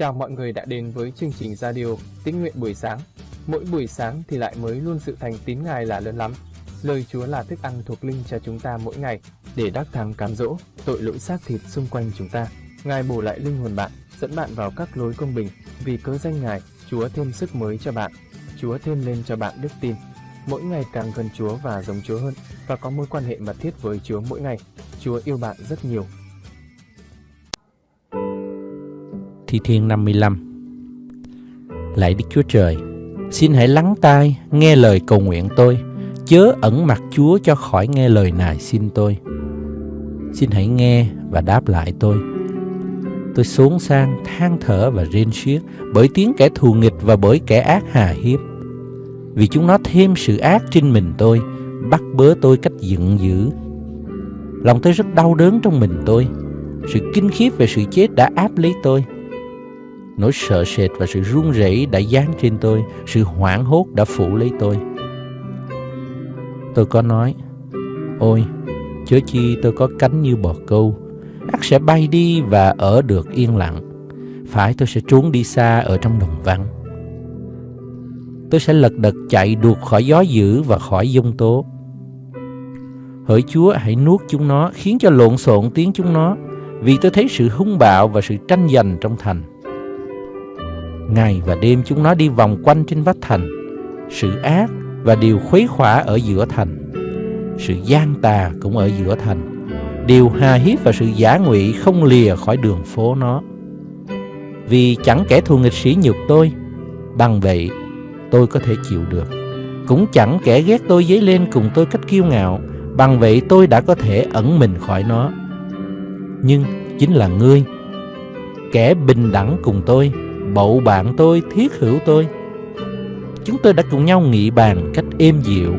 Chào mọi người đã đến với chương trình radio Tín nguyện buổi sáng. Mỗi buổi sáng thì lại mới luôn sự thành tín Ngài là lớn lắm. Lời Chúa là thức ăn thuộc linh cho chúng ta mỗi ngày để đắc thắng cám dỗ tội lỗi xác thịt xung quanh chúng ta. Ngài bổ lại linh hồn bạn, dẫn bạn vào các lối công bình. Vì cớ danh Ngài, Chúa thêm sức mới cho bạn. Chúa thêm lên cho bạn đức tin. Mỗi ngày càng gần Chúa và giống Chúa hơn và có mối quan hệ mật thiết với Chúa mỗi ngày. Chúa yêu bạn rất nhiều Thi Thiên 55 Lạy Đức Chúa Trời, xin hãy lắng tai, nghe lời cầu nguyện tôi, chớ ẩn mặt Chúa cho khỏi nghe lời nài xin tôi. Xin hãy nghe và đáp lại tôi. Tôi xuống sang, than thở và rên xiết bởi tiếng kẻ thù nghịch và bởi kẻ ác hà hiếp. Vì chúng nó thêm sự ác trên mình tôi, bắt bớ tôi cách giận dữ. Lòng tôi rất đau đớn trong mình tôi. Sự kinh khiếp về sự chết đã áp lấy tôi Nỗi sợ sệt và sự run rẩy đã dán trên tôi, sự hoảng hốt đã phủ lấy tôi. Tôi có nói, ôi, chớ chi tôi có cánh như bò câu, ắt sẽ bay đi và ở được yên lặng. Phải tôi sẽ trốn đi xa ở trong đồng vắng. Tôi sẽ lật đật chạy đuột khỏi gió dữ và khỏi dông tố. Hỡi Chúa hãy nuốt chúng nó, khiến cho lộn xộn tiếng chúng nó, vì tôi thấy sự hung bạo và sự tranh giành trong thành. Ngày và đêm chúng nó đi vòng quanh trên vách thành. Sự ác và điều khuấy khỏa ở giữa thành. Sự gian tà cũng ở giữa thành. Điều hà hiếp và sự giả ngụy không lìa khỏi đường phố nó. Vì chẳng kẻ thù nghịch sĩ nhục tôi, Bằng vậy tôi có thể chịu được. Cũng chẳng kẻ ghét tôi dấy lên cùng tôi cách kiêu ngạo, Bằng vậy tôi đã có thể ẩn mình khỏi nó. Nhưng chính là ngươi, Kẻ bình đẳng cùng tôi bậu bạn tôi, thiết hữu tôi. Chúng tôi đã cùng nhau nghị bàn cách êm dịu.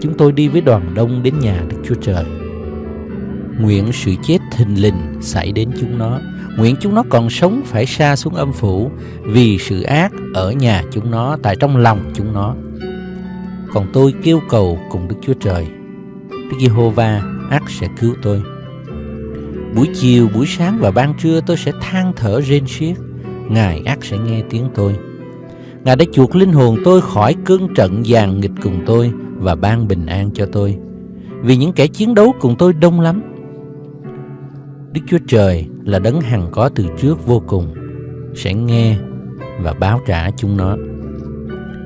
Chúng tôi đi với đoàn đông đến nhà Đức Chúa Trời. Nguyện sự chết thình lình xảy đến chúng nó. Nguyện chúng nó còn sống phải xa xuống âm phủ vì sự ác ở nhà chúng nó tại trong lòng chúng nó. Còn tôi kêu cầu cùng Đức Chúa Trời. Đức Giê-hô-va ác sẽ cứu tôi. Buổi chiều, buổi sáng và ban trưa tôi sẽ than thở rên xiết Ngài ác sẽ nghe tiếng tôi. Ngài đã chuộc linh hồn tôi khỏi cơn trận giàn nghịch cùng tôi và ban bình an cho tôi. Vì những kẻ chiến đấu cùng tôi đông lắm. Đức Chúa Trời là đấng hằng có từ trước vô cùng, sẽ nghe và báo trả chúng nó.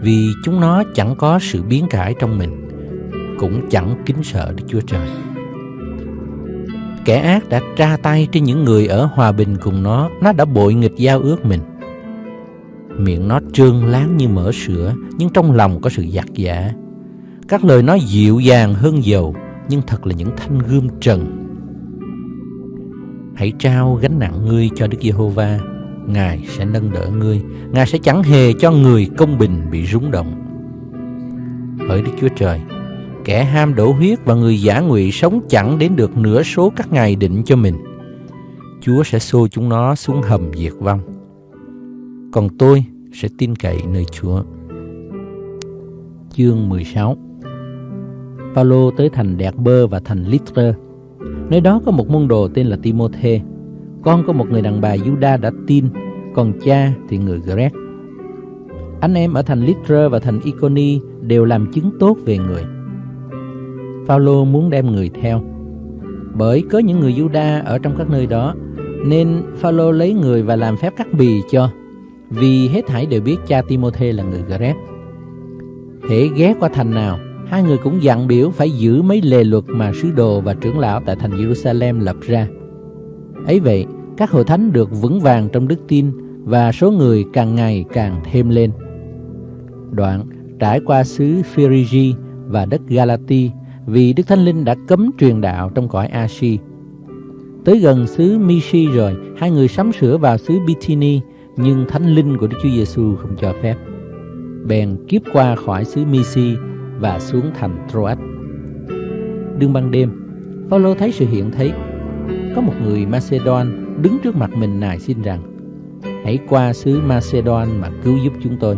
Vì chúng nó chẳng có sự biến cải trong mình, cũng chẳng kính sợ Đức Chúa Trời. Kẻ ác đã tra tay trên những người ở hòa bình cùng nó Nó đã bội nghịch giao ước mình. Miệng nó trương láng như mỡ sữa, Nhưng trong lòng có sự giặc giả. Các lời nói dịu dàng hơn dầu, Nhưng thật là những thanh gươm trần. Hãy trao gánh nặng ngươi cho Đức Giê-hô-va. Ngài sẽ nâng đỡ ngươi. Ngài sẽ chẳng hề cho người công bình bị rúng động. Hỡi Đức Chúa Trời Kẻ ham đổ huyết và người giả ngụy sống chẳng đến được nửa số các ngày định cho mình. Chúa sẽ xô chúng nó xuống hầm diệt vong. Còn tôi sẽ tin cậy nơi Chúa. Chương 16 Paulo tới thành Đẹp Bơ và thành Lystra. Nơi đó có một môn đồ tên là Timôthê. Con có một người đàn bà Juda đã tin, còn cha thì người Greg. Anh em ở thành Lystra và thành Iconi đều làm chứng tốt về người. Phaolô muốn đem người theo. Bởi có những người Juda ở trong các nơi đó, nên Phaolô lấy người và làm phép cắt bì cho, vì hết thảy đều biết cha Timôthê là người Gret. Hễ ghé qua thành nào, hai người cũng dặn biểu phải giữ mấy lề luật mà sứ đồ và trưởng lão tại thành Jerusalem lập ra. Ấy vậy, các hội thánh được vững vàng trong đức tin và số người càng ngày càng thêm lên. Đoạn trải qua xứ Phrygia và đất Galati vì Đức Thánh Linh đã cấm truyền đạo trong cõi Ashi. Tới gần xứ Mishi rồi, hai người sắm sửa vào xứ Bithyni, nhưng Thánh Linh của Đức Chúa Giêsu không cho phép. Bèn kiếp qua khỏi xứ Mishi và xuống thành Troas. Đương ban đêm, Phaolô thấy sự hiện thấy. Có một người Macedon đứng trước mặt mình nài xin rằng: Hãy qua xứ Macedon mà cứu giúp chúng tôi.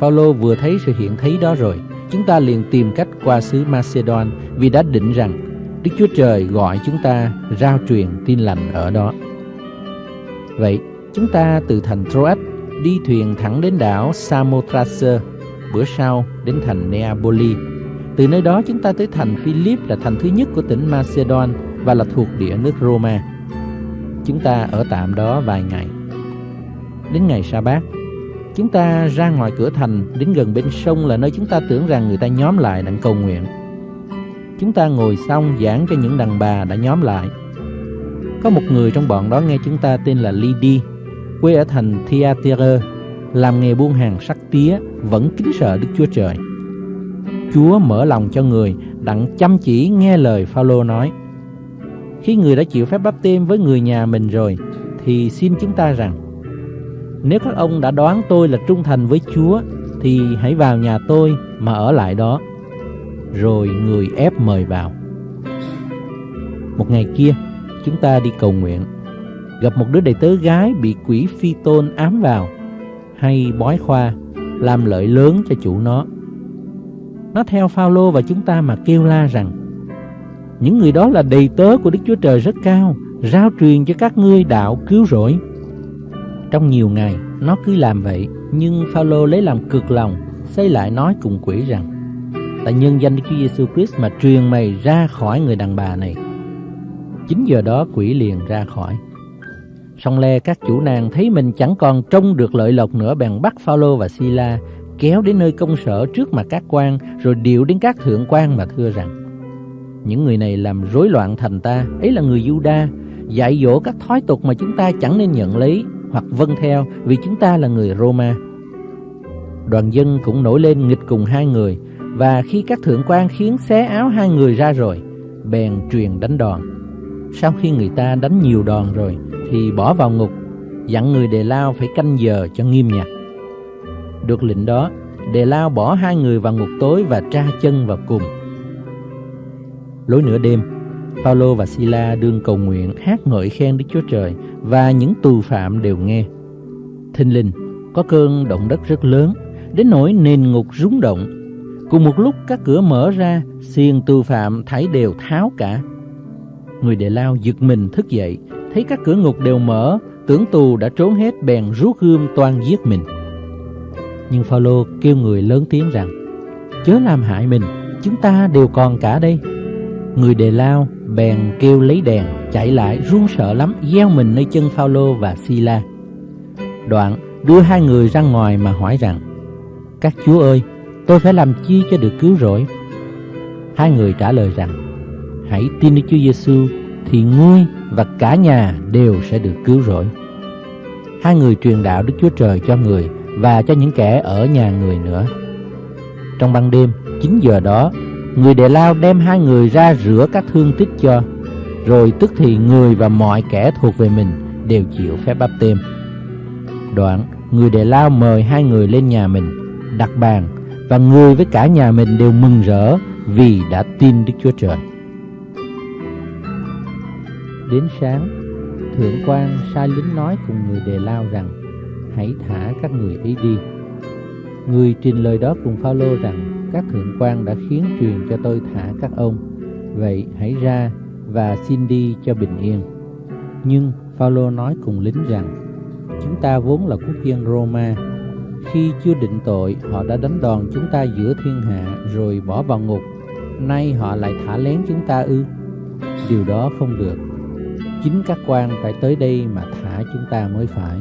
Phaolô vừa thấy sự hiện thấy đó rồi, chúng ta liền tìm cách qua xứ Macedon vì đã định rằng Đức Chúa Trời gọi chúng ta rao truyền tin lành ở đó. Vậy, Chúng ta từ thành Troas đi thuyền thẳng đến đảo Samothrace, bữa sau đến thành Neapoli. Từ nơi đó chúng ta tới thành Philip là thành thứ nhất của tỉnh Macedon và là thuộc địa nước Roma. Chúng ta ở tạm đó vài ngày. Đến ngày sa bát chúng ta ra ngoài cửa thành đến gần bên sông là nơi chúng ta tưởng rằng người ta nhóm lại đặng cầu nguyện. Chúng ta ngồi xong giảng cho những đàn bà đã nhóm lại. Có một người trong bọn đó nghe chúng ta tên là Lydi quê ở thành Thyatira, làm nghề buôn hàng sắt tía, vẫn kính sợ Đức Chúa Trời. Chúa mở lòng cho người đặng chăm chỉ nghe lời Phaolô nói. Khi người đã chịu phép báp têm với người nhà mình rồi, thì xin chúng ta rằng, nếu các ông đã đoán tôi là trung thành với Chúa, thì hãy vào nhà tôi mà ở lại đó. Rồi người ép mời vào. Một ngày kia, chúng ta đi cầu nguyện. Gặp một đứa đầy tớ gái bị quỷ phi tôn ám vào, hay bói khoa, làm lợi lớn cho chủ nó. Nó theo Phaolô và chúng ta mà kêu la rằng những người đó là đầy tớ của Đức Chúa Trời rất cao, rao truyền cho các ngươi đạo cứu rỗi. Trong nhiều ngày, nó cứ làm vậy, nhưng Phaolô lấy làm cực lòng, xây lại nói cùng quỷ rằng: Tại nhân danh Đức Chúa Giêsu Christ mà truyền mày ra khỏi người đàn bà này. Chính giờ đó quỷ liền ra khỏi. Xong le các chủ nàng thấy mình chẳng còn trông được lợi lộc nữa bèn bắt Phaolô và Sila kéo đến nơi công sở trước mặt các quan rồi điệu đến các thượng quan mà thưa rằng những người này làm rối loạn thành ta ấy là người Juda dạy dỗ các thói tục mà chúng ta chẳng nên nhận lấy hoặc vâng theo vì chúng ta là người Roma. Đoàn dân cũng nổi lên nghịch cùng hai người và khi các thượng quan khiến xé áo hai người ra rồi bèn truyền đánh đòn. Sau khi người ta đánh nhiều đòn rồi thì bỏ vào ngục dặn người đề lao phải canh giờ cho nghiêm nhặt. Được lệnh đó, Đề Lao bỏ hai người vào ngục tối và tra chân vào cùng. Lối nửa đêm, Phaolô và Sila đương cầu nguyện hát ngợi khen Đức Chúa Trời và những tù phạm đều nghe. Thinh linh, có cơn động đất rất lớn, đến nỗi nền ngục rúng động. Cùng một lúc các cửa mở ra, xiên tù phạm thấy đều tháo cả. Người đệ lao giật mình thức dậy, thấy các cửa ngục đều mở, tưởng tù đã trốn hết bèn rút gươm toan giết mình. Nhưng Phaolô kêu người lớn tiếng rằng Chớ làm hại mình Chúng ta đều còn cả đây Người đề lao bèn kêu lấy đèn Chạy lại run sợ lắm Gieo mình nơi chân Phaolô và Sila. Đoạn đưa hai người ra ngoài mà hỏi rằng Các chúa ơi Tôi phải làm chi cho được cứu rỗi? Hai người trả lời rằng Hãy tin Đức Chúa Giêsu Thì ngươi và cả nhà đều sẽ được cứu rỗi. Hai người truyền đạo Đức Chúa Trời cho người và cho những kẻ ở nhà người nữa. Trong ban đêm, 9 giờ đó, người đệ lao đem hai người ra rửa các thương tích cho, rồi tức thì người và mọi kẻ thuộc về mình đều chịu phép báp têm. Đoạn, người đệ lao mời hai người lên nhà mình, đặt bàn, và người với cả nhà mình đều mừng rỡ vì đã tin Đức Chúa Trời. Đến sáng, thượng quan sai lính nói cùng người đề lao rằng hãy thả các người ấy đi. Người trình lời đó cùng Phaolô rằng các thượng quan đã khiến truyền cho tôi thả các ông, vậy hãy ra và xin đi cho bình yên. Nhưng Phaolô nói cùng lính rằng chúng ta vốn là quốc dân Roma, khi chưa định tội họ đã đánh đòn chúng ta giữa thiên hạ rồi bỏ vào ngục, nay họ lại thả lén chúng ta ư? Điều đó không được. Chính các quan phải tới đây mà thả chúng ta mới phải.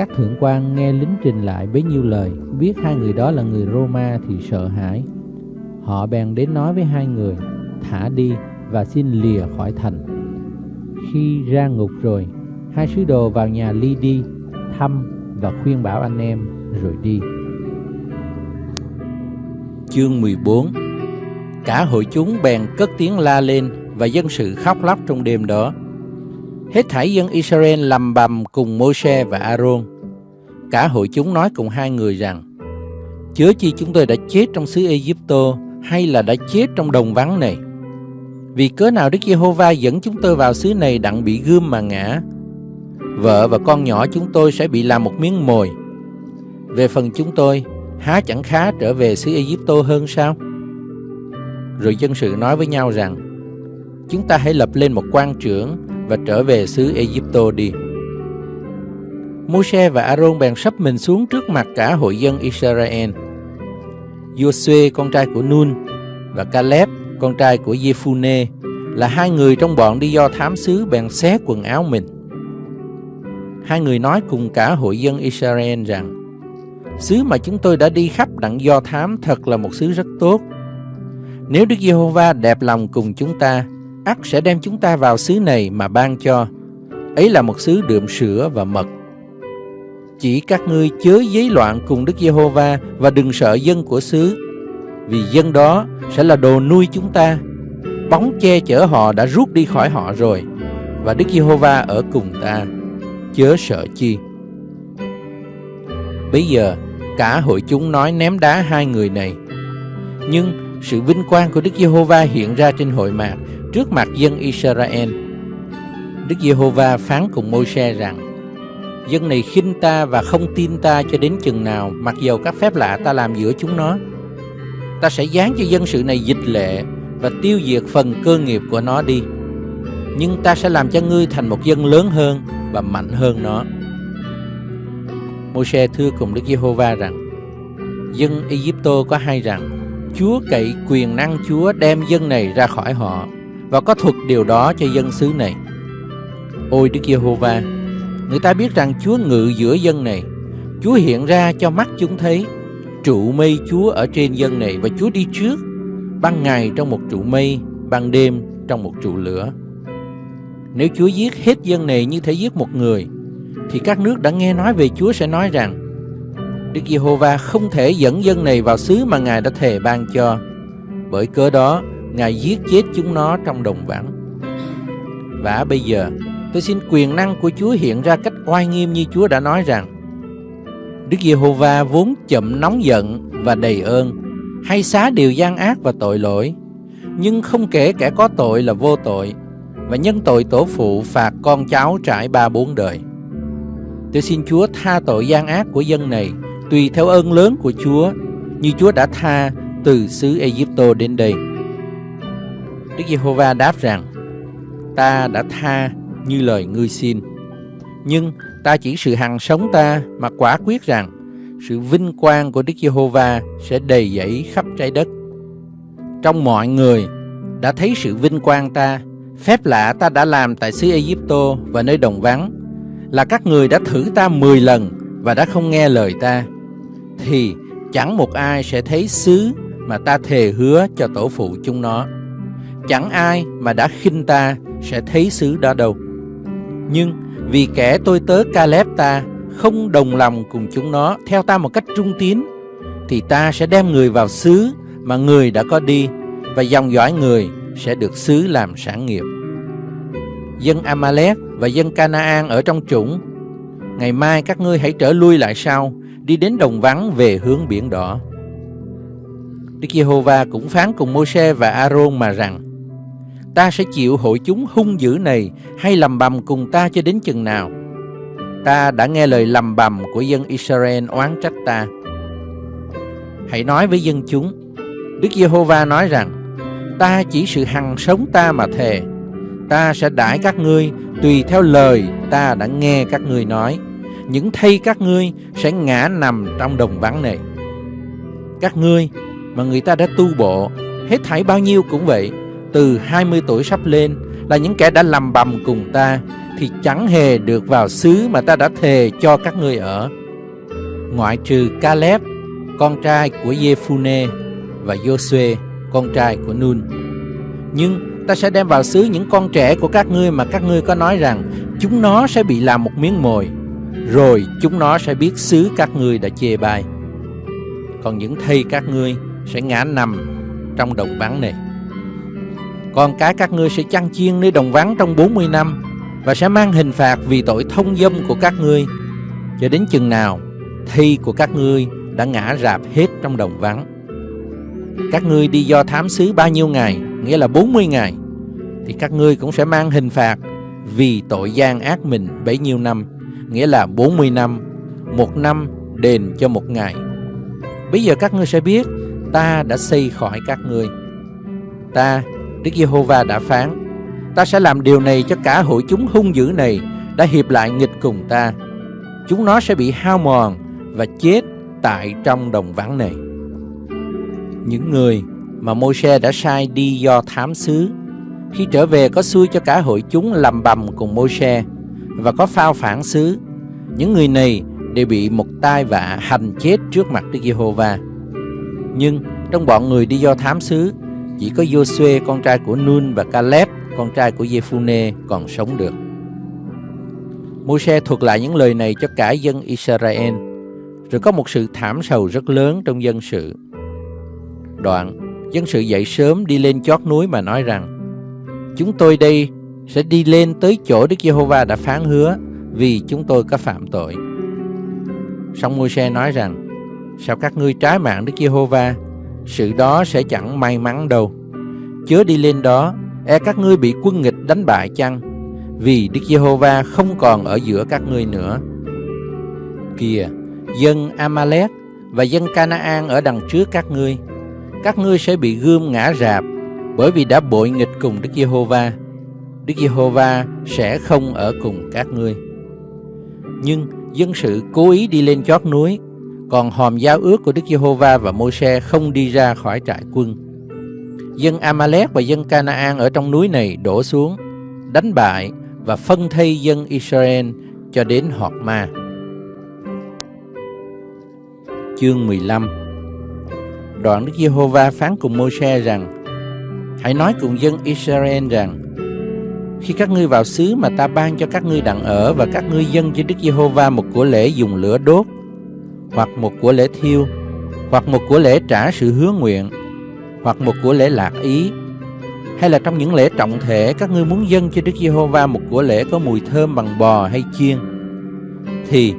Các thượng quan nghe lính trình lại bấy nhiêu lời, biết hai người đó là người Roma thì sợ hãi. Họ bèn đến nói với hai người, thả đi và xin lìa khỏi thành. Khi ra ngục rồi, hai sứ đồ vào nhà Ly đi, thăm và khuyên bảo anh em rồi đi. Chương 14 Cả hội chúng bèn cất tiếng la lên và dân sự khóc lóc trong đêm đó. Hết thảy dân Israel lầm bầm cùng Môi-se và Aaron. Cả hội chúng nói cùng hai người rằng, Chớ chi chúng tôi đã chết trong xứ Egypto hay là đã chết trong đồng vắng này? Vì cớ nào Đức Giê-hô-va dẫn chúng tôi vào xứ này đặng bị gươm mà ngã? Vợ và con nhỏ chúng tôi sẽ bị làm một miếng mồi. Về phần chúng tôi, há chẳng khá trở về xứ Egypto hơn sao? Rồi dân sự nói với nhau rằng, chúng ta hãy lập lên một quan trưởng và trở về xứ Egypto đi. Môi-se và Aaron bèn sắp mình xuống trước mặt cả hội dân Israel. Joshua con trai của Nun và Caleb con trai của Jephune là hai người trong bọn đi do thám xứ bèn xé quần áo mình. Hai người nói cùng cả hội dân Israel rằng Xứ mà chúng tôi đã đi khắp đặng do thám thật là một xứ rất tốt. Nếu Đức Giê-hô-va đẹp lòng cùng chúng ta, ắt sẽ đem chúng ta vào xứ này mà ban cho. Ấy là một xứ đượm sữa và mật. Chỉ các ngươi chớ giấy loạn cùng Đức Giê-hô-va và đừng sợ dân của xứ, vì dân đó sẽ là đồ nuôi chúng ta. Bóng che chở họ đã rút đi khỏi họ rồi, và Đức Giê-hô-va ở cùng ta. Chớ sợ chi. Bây giờ, cả hội chúng nói ném đá hai người này. Nhưng sự vinh quang của Đức Giê-hô-va hiện ra trên hội mạc trước mặt dân Israel. Đức Giê-hô-va phán cùng Môi-se rằng: Dân này khinh ta và không tin ta cho đến chừng nào, mặc dầu các phép lạ ta làm giữa chúng nó. Ta sẽ giáng cho dân sự này dịch lệ và tiêu diệt phần cơ nghiệp của nó đi. Nhưng ta sẽ làm cho ngươi thành một dân lớn hơn và mạnh hơn nó. Môi-se thưa cùng Đức Giê-hô-va rằng: Dân Egypto có hay rằng Chúa cậy quyền năng Chúa đem dân này ra khỏi họ và có thuật điều đó cho dân xứ này. Ôi Đức Giê-hô-va, người ta biết rằng Chúa ngự giữa dân này, Chúa hiện ra cho mắt chúng thấy, trụ mây Chúa ở trên dân này và Chúa đi trước, ban ngày trong một trụ mây, ban đêm trong một trụ lửa. Nếu Chúa giết hết dân này như thể giết một người, thì các nước đã nghe nói về Chúa sẽ nói rằng Đức Giê-hô-va không thể dẫn dân này vào xứ mà Ngài đã thề ban cho. Bởi cớ đó, Ngài giết chết chúng nó trong đồng vắng. Và bây giờ, tôi xin quyền năng của Chúa hiện ra cách oai nghiêm như Chúa đã nói rằng Đức Giê-hô-va vốn chậm nóng giận và đầy ơn, hay xá điều gian ác và tội lỗi, nhưng không kể kẻ có tội là vô tội, và nhân tội tổ phụ phạt con cháu trải ba bốn đời. Tôi xin Chúa tha tội gian ác của dân này tùy theo ơn lớn của Chúa, như Chúa đã tha từ xứ Egypto đến đây. Đức Giê-hô-va đáp rằng, ta đã tha như lời ngươi xin. Nhưng ta chỉ sự hằng sống ta mà quả quyết rằng sự vinh quang của Đức Giê-hô-va sẽ đầy dẫy khắp trái đất. Trong mọi người đã thấy sự vinh quang ta, phép lạ ta đã làm tại xứ Egypto và nơi đồng vắng, là các người đã thử ta 10 lần và đã không nghe lời ta thì chẳng một ai sẽ thấy xứ mà ta thề hứa cho tổ phụ chúng nó. Chẳng ai mà đã khinh ta sẽ thấy xứ đó đâu. Nhưng vì kẻ tôi tớ Caleb ta không đồng lòng cùng chúng nó theo ta một cách trung tín, thì ta sẽ đem người vào xứ mà người đã có đi, và dòng dõi người sẽ được xứ làm sản nghiệp. Dân Amalek và dân Canaan ở trong chủng, ngày mai các ngươi hãy trở lui lại sau, đi đến đồng vắng về hướng biển đỏ. Đức Giê-hô-va cũng phán cùng Môi-se và A-rôn mà rằng: Ta sẽ chịu hội chúng hung dữ này hay lầm bầm cùng ta cho đến chừng nào? Ta đã nghe lời lầm bầm của dân Israel oán trách ta. Hãy nói với dân chúng, Đức Giê-hô-va nói rằng: Ta chỉ sự hằng sống ta mà thề, ta sẽ đãi các ngươi tùy theo lời ta đã nghe các ngươi nói những thây các ngươi sẽ ngã nằm trong đồng vắng này. Các ngươi mà người ta đã tu bộ, hết thảy bao nhiêu cũng vậy, từ 20 tuổi sắp lên là những kẻ đã làm bầm cùng ta thì chẳng hề được vào xứ mà ta đã thề cho các ngươi ở. Ngoại trừ Caleb, con trai của Jephune và Josué con trai của Nun. Nhưng ta sẽ đem vào xứ những con trẻ của các ngươi mà các ngươi có nói rằng chúng nó sẽ bị làm một miếng mồi rồi chúng nó sẽ biết xứ các ngươi đã chê bai. Còn những thây các ngươi sẽ ngã nằm trong đồng vắng này. Con cái các ngươi sẽ chăn chiên nơi đồng vắng trong 40 năm và sẽ mang hình phạt vì tội thông dâm của các ngươi cho đến chừng nào thi của các ngươi đã ngã rạp hết trong đồng vắng. Các ngươi đi do thám xứ bao nhiêu ngày, nghĩa là 40 ngày, thì các ngươi cũng sẽ mang hình phạt vì tội gian ác mình bấy nhiêu năm nghĩa là 40 năm, một năm đền cho một ngày. Bây giờ các ngươi sẽ biết ta đã xây khỏi các ngươi. Ta, Đức Giê-hô-va đã phán, ta sẽ làm điều này cho cả hội chúng hung dữ này đã hiệp lại nghịch cùng ta. chúng nó sẽ bị hao mòn và chết tại trong đồng vắng này. Những người mà Môi-se đã sai đi do thám xứ khi trở về có xui cho cả hội chúng làm bầm cùng Môi-se và có phao phản xứ. Những người này đều bị một tai vạ hành chết trước mặt Đức Giê-hô-va. Nhưng trong bọn người đi do thám xứ, chỉ có Josué con trai của Nun và Caleb con trai của Jephune còn sống được. Môi-se thuật lại những lời này cho cả dân Israel, rồi có một sự thảm sầu rất lớn trong dân sự. Đoạn, dân sự dậy sớm đi lên chót núi mà nói rằng, Chúng tôi đây sẽ đi lên tới chỗ Đức Giê-hô-va đã phán hứa vì chúng tôi có phạm tội. Xong Môi-se nói rằng, sao các ngươi trái mạng Đức Giê-hô-va, sự đó sẽ chẳng may mắn đâu. Chớ đi lên đó, e các ngươi bị quân nghịch đánh bại chăng? Vì Đức Giê-hô-va không còn ở giữa các ngươi nữa. Kìa, dân Amalek và dân Canaan ở đằng trước các ngươi, các ngươi sẽ bị gươm ngã rạp bởi vì đã bội nghịch cùng Đức Giê-hô-va. Đức Giê-hô-va sẽ không ở cùng các ngươi. Nhưng dân sự cố ý đi lên chót núi, còn hòm giao ước của Đức Giê-hô-va và Môi-se không đi ra khỏi trại quân. Dân Amalek và dân Canaan ở trong núi này đổ xuống, đánh bại và phân thây dân Israel cho đến Họt Ma. Chương 15 Đoạn Đức Giê-hô-va phán cùng Môi-se rằng Hãy nói cùng dân Israel rằng Khi các ngươi vào xứ mà ta ban cho các ngươi đặng ở Và các ngươi dân cho Đức Giê-hô-va một của lễ dùng lửa đốt hoặc một của lễ thiêu Hoặc một của lễ trả sự hứa nguyện Hoặc một của lễ lạc ý hay là trong những lễ trọng thể các ngươi muốn dâng cho Đức Giê-hô-va một của lễ có mùi thơm bằng bò hay chiên thì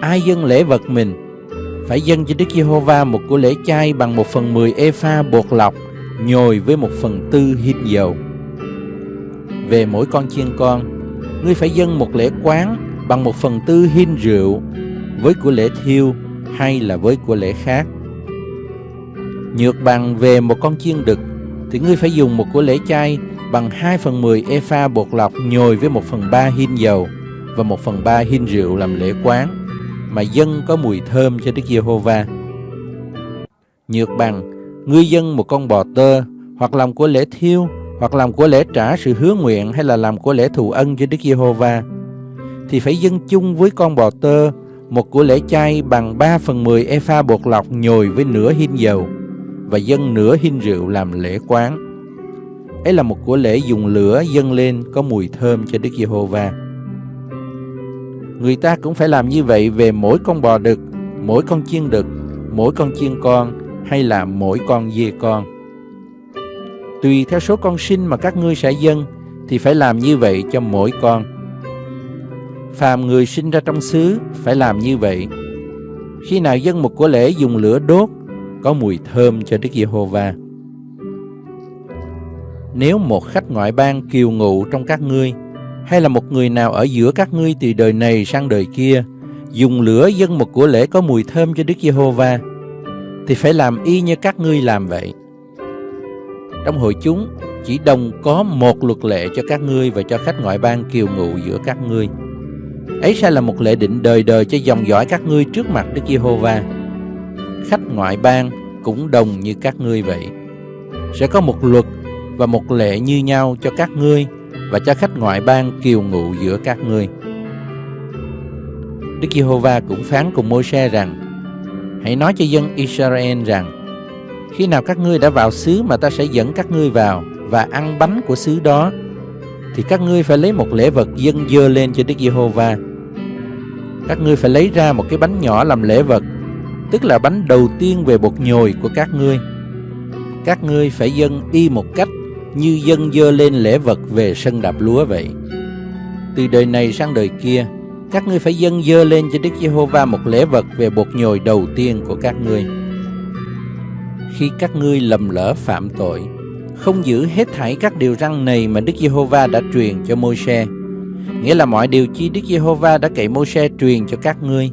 ai dâng lễ vật mình phải dâng cho Đức Giê-hô-va một của lễ chay bằng một phần mười ê-pha bột lọc nhồi với một phần tư hít dầu. Về mỗi con chiên con, ngươi phải dâng một lễ quán bằng một phần tư hin rượu với của lễ thiêu hay là với của lễ khác. Nhược bằng về một con chiên đực thì ngươi phải dùng một của lễ chay bằng 2 phần 10 epha bột lọc nhồi với 1 phần 3 hin dầu và 1 phần 3 hin rượu làm lễ quán mà dân có mùi thơm cho Đức Giê-hô-va. Nhược bằng, ngươi dân một con bò tơ hoặc làm của lễ thiêu hoặc làm của lễ trả sự hứa nguyện hay là làm của lễ thù ân cho Đức Giê-hô-va thì phải dân chung với con bò tơ một của lễ chay bằng 3 phần 10 epha bột lọc nhồi với nửa hin dầu và dâng nửa hin rượu làm lễ quán. Ấy là một của lễ dùng lửa dâng lên có mùi thơm cho Đức Giê-hô-va. Người ta cũng phải làm như vậy về mỗi con bò đực, mỗi con chiên đực, mỗi con chiên con hay là mỗi con dê con. Tùy theo số con sinh mà các ngươi sẽ dâng thì phải làm như vậy cho mỗi con. Phàm người sinh ra trong xứ phải làm như vậy. Khi nào dân một của lễ dùng lửa đốt có mùi thơm cho Đức Giê-hô-va. Nếu một khách ngoại bang kiều ngụ trong các ngươi, hay là một người nào ở giữa các ngươi từ đời này sang đời kia, dùng lửa dân một của lễ có mùi thơm cho Đức Giê-hô-va, thì phải làm y như các ngươi làm vậy. Trong hội chúng, chỉ đồng có một luật lệ cho các ngươi và cho khách ngoại bang kiều ngụ giữa các ngươi. Ấy sẽ là một lệ định đời đời cho dòng dõi các ngươi trước mặt Đức Giê-hô-va khách ngoại bang cũng đồng như các ngươi vậy. Sẽ có một luật và một lệ như nhau cho các ngươi và cho khách ngoại bang kiều ngụ giữa các ngươi. Đức Giê-hô-va cũng phán cùng Môi-se rằng: Hãy nói cho dân Israel rằng: Khi nào các ngươi đã vào xứ mà ta sẽ dẫn các ngươi vào và ăn bánh của xứ đó, thì các ngươi phải lấy một lễ vật dâng dơ lên cho Đức Giê-hô-va. Các ngươi phải lấy ra một cái bánh nhỏ làm lễ vật tức là bánh đầu tiên về bột nhồi của các ngươi. Các ngươi phải dâng y một cách như dân dơ lên lễ vật về sân đạp lúa vậy. Từ đời này sang đời kia, các ngươi phải dâng dơ lên cho Đức Giê-hô-va một lễ vật về bột nhồi đầu tiên của các ngươi. Khi các ngươi lầm lỡ phạm tội, không giữ hết thảy các điều răn này mà Đức Giê-hô-va đã truyền cho Môi-se, nghĩa là mọi điều chi Đức Giê-hô-va đã cậy Môi-se truyền cho các ngươi,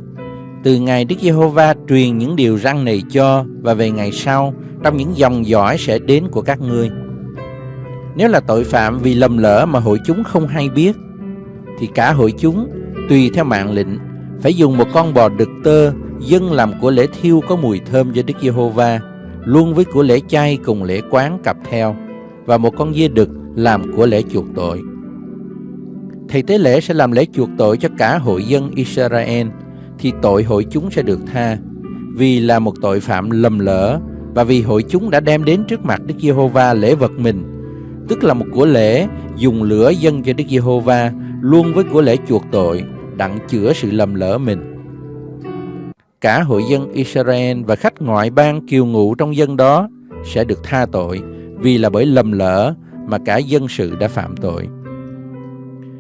từ ngày Đức Giê-hô-va truyền những điều răn này cho và về ngày sau trong những dòng dõi sẽ đến của các ngươi. Nếu là tội phạm vì lầm lỡ mà hội chúng không hay biết, thì cả hội chúng tùy theo mạng lệnh phải dùng một con bò đực tơ dâng làm của lễ thiêu có mùi thơm cho Đức Giê-hô-va, luôn với của lễ chay cùng lễ quán cặp theo, và một con dê đực làm của lễ chuộc tội. Thầy tế lễ sẽ làm lễ chuộc tội cho cả hội dân Israel, thì tội hội chúng sẽ được tha, vì là một tội phạm lầm lỡ và vì hội chúng đã đem đến trước mặt Đức Giê-hô-va lễ vật mình, tức là một của lễ dùng lửa dâng cho Đức Giê-hô-va luôn với của lễ chuộc tội, đặng chữa sự lầm lỡ mình. Cả hội dân Israel và khách ngoại bang kiều ngụ trong dân đó sẽ được tha tội vì là bởi lầm lỡ mà cả dân sự đã phạm tội.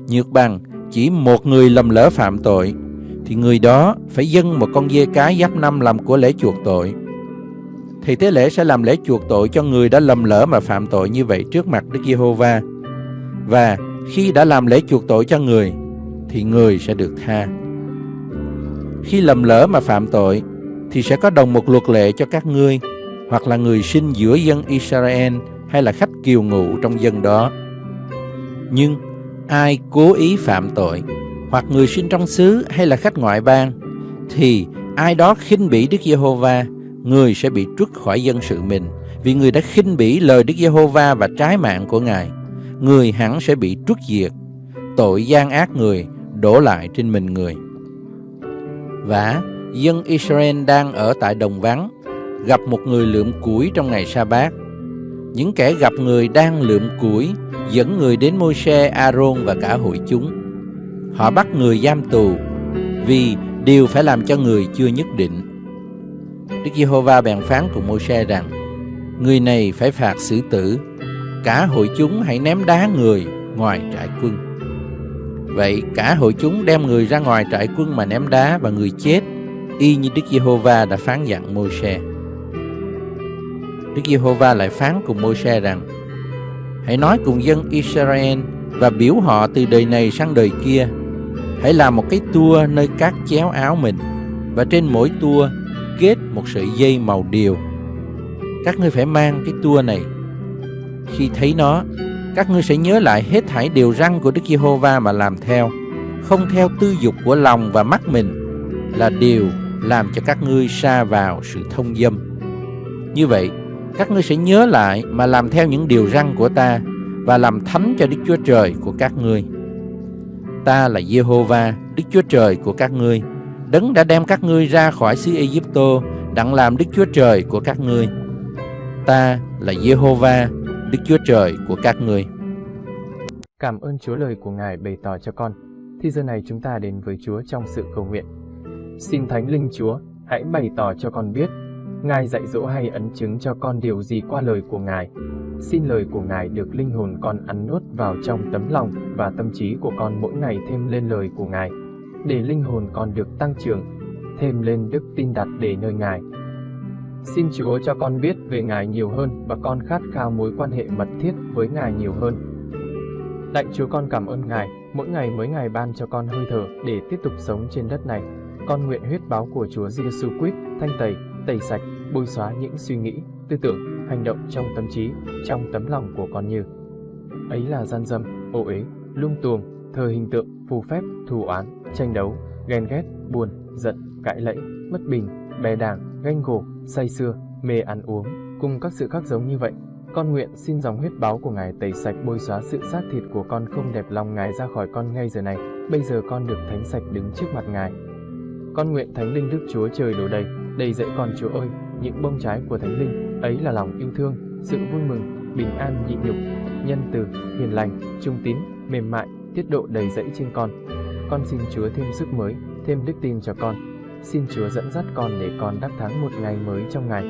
Nhược bằng chỉ một người lầm lỡ phạm tội, thì người đó phải dâng một con dê cái giáp năm làm của lễ chuộc tội. Thì tế lễ sẽ làm lễ chuộc tội cho người đã lầm lỡ mà phạm tội như vậy trước mặt Đức Giê-hô-va. Và khi đã làm lễ chuộc tội cho người, thì người sẽ được tha. Khi lầm lỡ mà phạm tội thì sẽ có đồng một luật lệ cho các ngươi hoặc là người sinh giữa dân Israel hay là khách kiều ngụ trong dân đó. Nhưng ai cố ý phạm tội hoặc người sinh trong xứ hay là khách ngoại bang thì ai đó khinh bỉ Đức Giê-hô-va, người sẽ bị trút khỏi dân sự mình vì người đã khinh bỉ lời Đức Giê-hô-va và trái mạng của Ngài. Người hẳn sẽ bị trút diệt. Tội gian ác người đổ lại trên mình người. Và dân Israel đang ở tại đồng vắng, gặp một người lượm củi trong ngày sa bát. Những kẻ gặp người đang lượm củi dẫn người đến Môi-se, A-rôn và cả hội chúng. Họ bắt người giam tù vì điều phải làm cho người chưa nhất định. Đức Giê-hô-va bèn phán cùng Môi-se rằng người này phải phạt xử tử. Cả hội chúng hãy ném đá người ngoài trại quân. Vậy cả hội chúng đem người ra ngoài trại quân mà ném đá và người chết, y như Đức Giê-hô-va đã phán dặn Môi-se. Đức Giê-hô-va lại phán cùng Môi-se rằng: Hãy nói cùng dân Israel và biểu họ từ đời này sang đời kia. Hãy làm một cái tua nơi các chéo áo mình và trên mỗi tua kết một sợi dây màu điều. Các ngươi phải mang cái tua này. Khi thấy nó, các ngươi sẽ nhớ lại hết thảy điều răn của Đức Giê-hô-va mà làm theo, không theo tư dục của lòng và mắt mình, là điều làm cho các ngươi xa vào sự thông dâm. Như vậy, các ngươi sẽ nhớ lại mà làm theo những điều răn của ta và làm thánh cho Đức Chúa Trời của các ngươi. Ta là Giê-hô-va, Đức Chúa Trời của các ngươi, đấng đã đem các ngươi ra khỏi xứ Ai-cập đặng làm Đức Chúa Trời của các ngươi. Ta là Giê-hô-va, Đức Chúa Trời của các ngươi. Cảm ơn Chúa lời của Ngài bày tỏ cho con. Thì giờ này chúng ta đến với Chúa trong sự cầu nguyện. Xin Thánh Linh Chúa, hãy bày tỏ cho con biết Ngài dạy dỗ hay ấn chứng cho con điều gì qua lời của Ngài. Xin lời của Ngài được linh hồn con ăn nuốt vào trong tấm lòng và tâm trí của con mỗi ngày thêm lên lời của Ngài, để linh hồn con được tăng trưởng, thêm lên đức tin đặt để nơi Ngài. Xin Chúa cho con biết về Ngài nhiều hơn và con khát khao mối quan hệ mật thiết với Ngài nhiều hơn. Lạy Chúa con cảm ơn Ngài, mỗi ngày mới Ngài ban cho con hơi thở để tiếp tục sống trên đất này. Con nguyện huyết báo của Chúa Giêsu Christ thanh tẩy, tẩy sạch, bôi xóa những suy nghĩ, tư tưởng, hành động trong tâm trí, trong tấm lòng của con như ấy là gian dâm, ô uế, lung tuồng, thờ hình tượng, phù phép, thù oán, tranh đấu, ghen ghét, buồn, giận, cãi lẫy, mất bình, bè đảng, ganh gổ, say sưa, mê ăn uống, cùng các sự khác giống như vậy. Con nguyện xin dòng huyết báo của Ngài tẩy sạch bôi xóa sự xác thịt của con không đẹp lòng Ngài ra khỏi con ngay giờ này. Bây giờ con được thánh sạch đứng trước mặt Ngài. Con nguyện Thánh Linh Đức Chúa Trời đổ đầy, đầy dẫy con Chúa ơi, những bông trái của Thánh Linh, ấy là lòng yêu thương, sự vui mừng, bình an nhịn nhục, nhân từ, hiền lành, trung tín, mềm mại, tiết độ đầy dẫy trên con. Con xin Chúa thêm sức mới, thêm đức tin cho con. Xin Chúa dẫn dắt con để con đắc thắng một ngày mới trong ngày.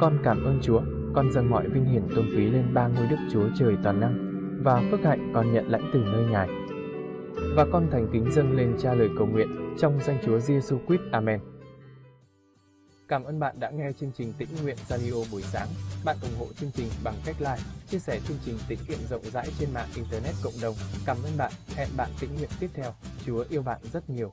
Con cảm ơn Chúa, con dâng mọi vinh hiển tôn quý lên ba ngôi Đức Chúa Trời toàn năng và phước hạnh con nhận lãnh từ nơi Ngài. Và con thành kính dâng lên cha lời cầu nguyện trong danh Chúa Giêsu Christ. Amen. Cảm ơn bạn đã nghe chương trình Tĩnh Nguyện Radio buổi sáng. Bạn ủng hộ chương trình bằng cách like, chia sẻ chương trình tĩnh nguyện rộng rãi trên mạng Internet cộng đồng. Cảm ơn bạn. Hẹn bạn tĩnh nguyện tiếp theo. Chúa yêu bạn rất nhiều.